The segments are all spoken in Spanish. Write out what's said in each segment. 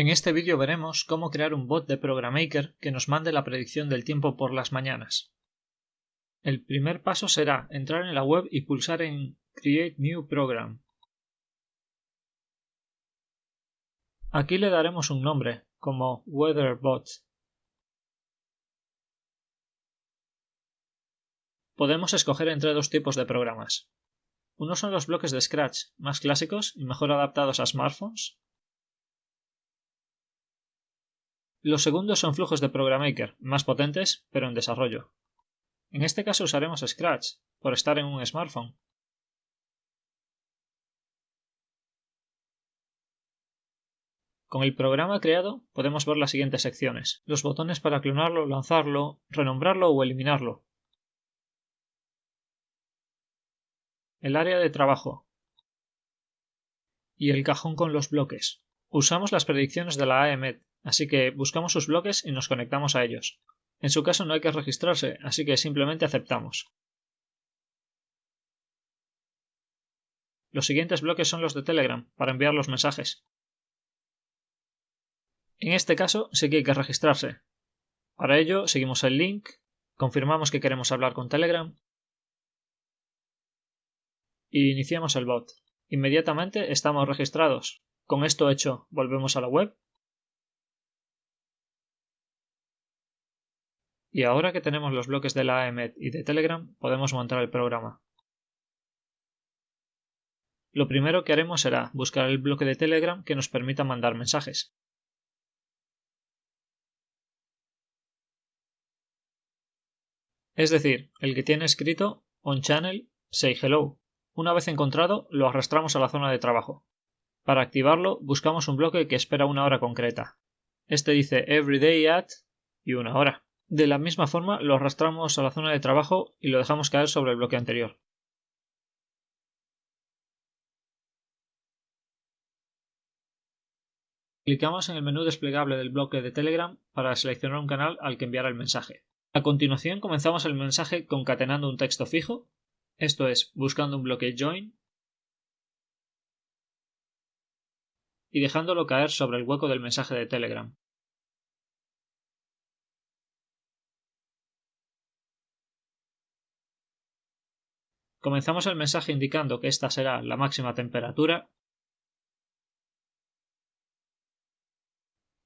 En este vídeo veremos cómo crear un bot de Programaker que nos mande la predicción del tiempo por las mañanas. El primer paso será entrar en la web y pulsar en Create New Program. Aquí le daremos un nombre, como WeatherBot. Podemos escoger entre dos tipos de programas. Uno son los bloques de Scratch, más clásicos y mejor adaptados a smartphones. Los segundos son flujos de PrograMaker, más potentes, pero en desarrollo. En este caso usaremos Scratch, por estar en un smartphone. Con el programa creado podemos ver las siguientes secciones, los botones para clonarlo, lanzarlo, renombrarlo o eliminarlo, el área de trabajo y el cajón con los bloques. Usamos las predicciones de la AEMET, así que buscamos sus bloques y nos conectamos a ellos. En su caso no hay que registrarse, así que simplemente aceptamos. Los siguientes bloques son los de Telegram, para enviar los mensajes. En este caso sí que hay que registrarse. Para ello seguimos el link, confirmamos que queremos hablar con Telegram y iniciamos el bot. Inmediatamente estamos registrados. Con esto hecho, volvemos a la web. Y ahora que tenemos los bloques de la AEMET y de Telegram, podemos montar el programa. Lo primero que haremos será buscar el bloque de Telegram que nos permita mandar mensajes. Es decir, el que tiene escrito on channel say hello una vez encontrado, lo arrastramos a la zona de trabajo. Para activarlo, buscamos un bloque que espera una hora concreta. Este dice everyday at y una hora. De la misma forma, lo arrastramos a la zona de trabajo y lo dejamos caer sobre el bloque anterior. Clicamos en el menú desplegable del bloque de Telegram para seleccionar un canal al que enviar el mensaje. A continuación comenzamos el mensaje concatenando un texto fijo esto es, buscando un bloque join y dejándolo caer sobre el hueco del mensaje de Telegram. Comenzamos el mensaje indicando que esta será la máxima temperatura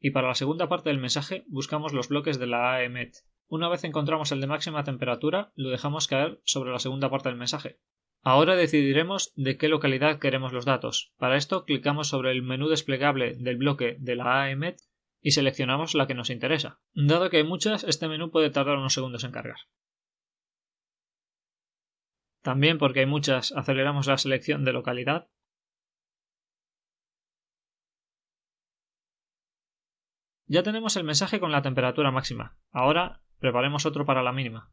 y para la segunda parte del mensaje buscamos los bloques de la AEMET. Una vez encontramos el de máxima temperatura, lo dejamos caer sobre la segunda parte del mensaje. Ahora decidiremos de qué localidad queremos los datos. Para esto clicamos sobre el menú desplegable del bloque de la AEMET y seleccionamos la que nos interesa. Dado que hay muchas, este menú puede tardar unos segundos en cargar. También porque hay muchas, aceleramos la selección de localidad. Ya tenemos el mensaje con la temperatura máxima. Ahora Preparemos otro para la mínima.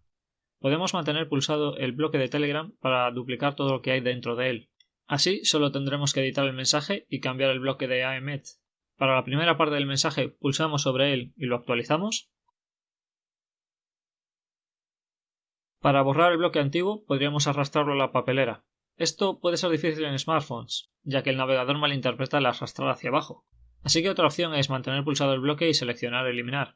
Podemos mantener pulsado el bloque de Telegram para duplicar todo lo que hay dentro de él. Así solo tendremos que editar el mensaje y cambiar el bloque de AEMET. Para la primera parte del mensaje pulsamos sobre él y lo actualizamos. Para borrar el bloque antiguo podríamos arrastrarlo a la papelera. Esto puede ser difícil en smartphones, ya que el navegador malinterpreta el arrastrar hacia abajo. Así que otra opción es mantener pulsado el bloque y seleccionar eliminar.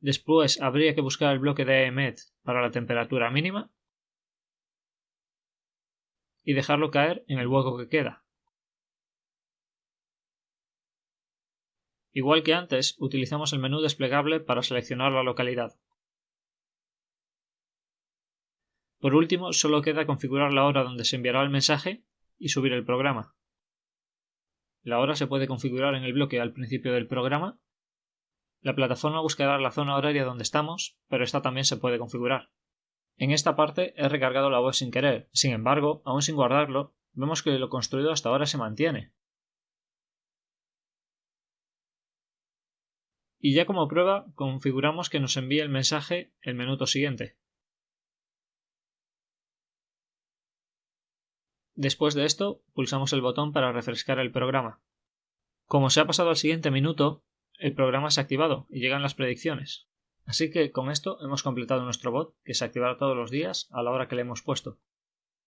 Después habría que buscar el bloque de EMET para la temperatura mínima y dejarlo caer en el hueco que queda. Igual que antes, utilizamos el menú desplegable para seleccionar la localidad. Por último, solo queda configurar la hora donde se enviará el mensaje y subir el programa. La hora se puede configurar en el bloque al principio del programa la plataforma buscará la zona horaria donde estamos, pero esta también se puede configurar. En esta parte he recargado la web sin querer, sin embargo, aún sin guardarlo, vemos que lo construido hasta ahora se mantiene. Y ya como prueba, configuramos que nos envíe el mensaje el minuto siguiente. Después de esto, pulsamos el botón para refrescar el programa. Como se ha pasado al siguiente minuto, el programa se ha activado y llegan las predicciones. Así que con esto hemos completado nuestro bot que se activará todos los días a la hora que le hemos puesto.